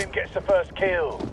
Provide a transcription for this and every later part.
team gets the first kill.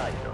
That's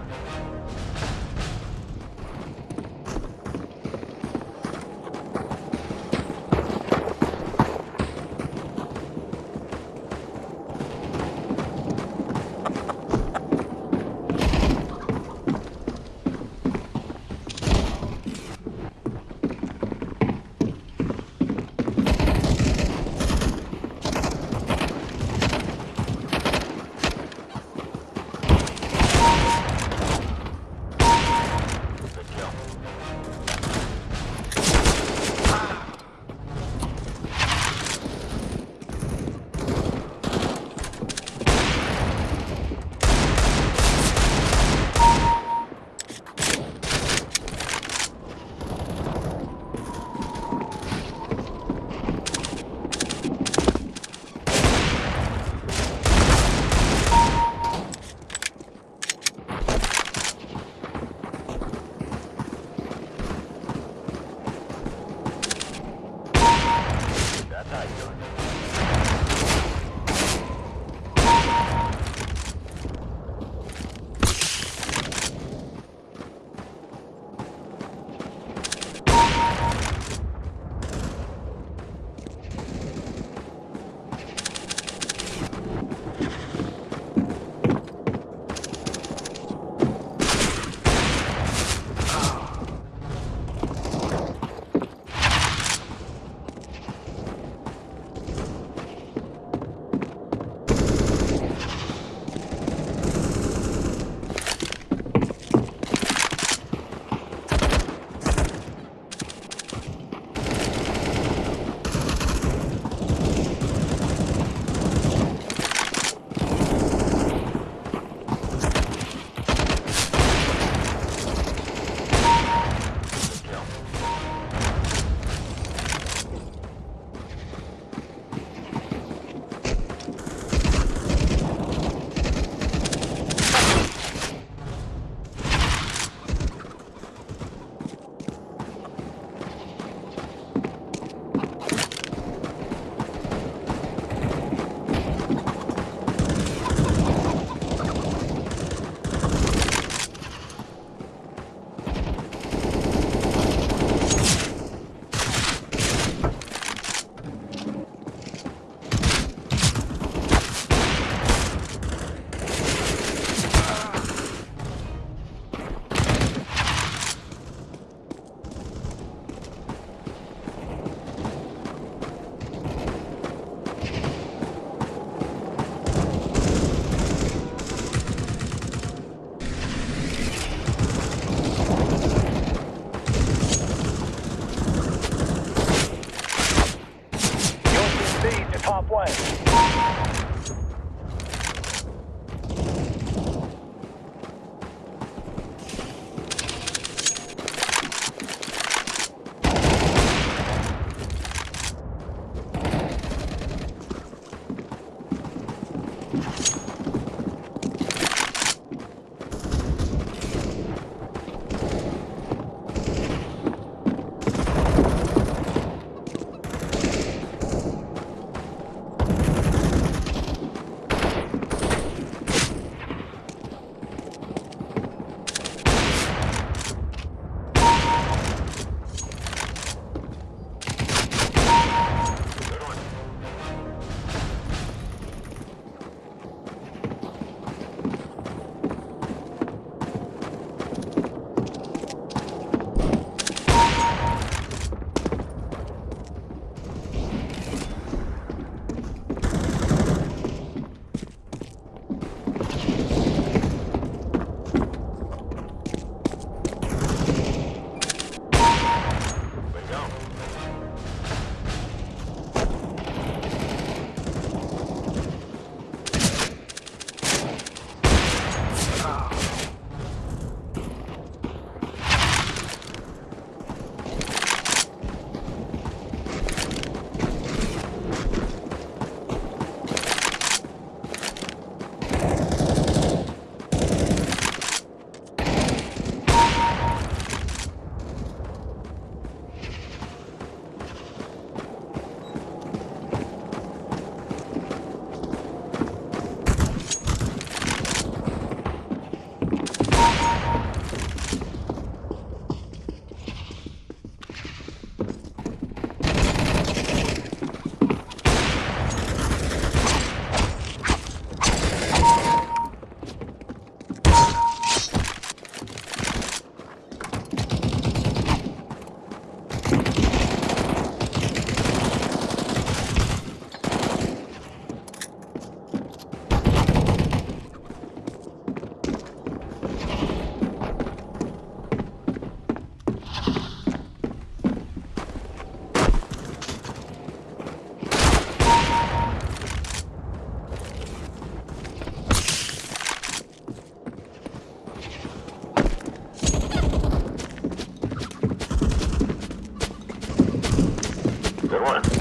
good one.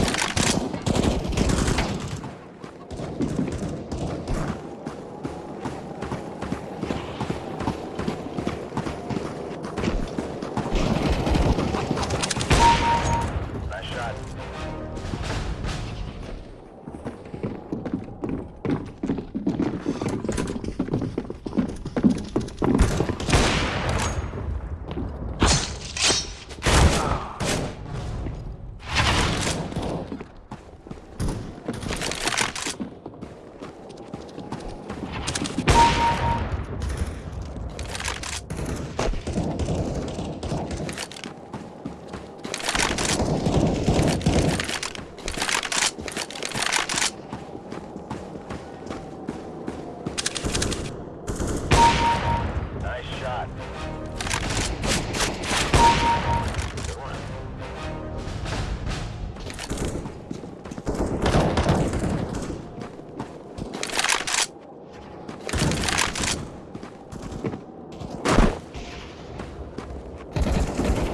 that.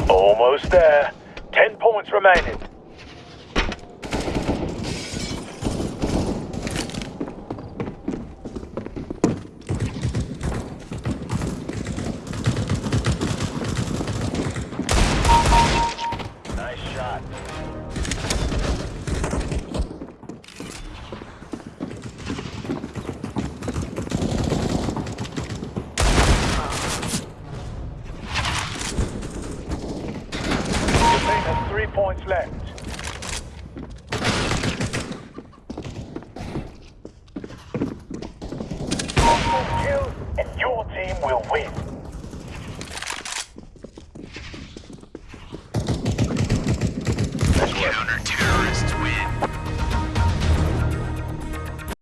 Almost there. Ten points remaining.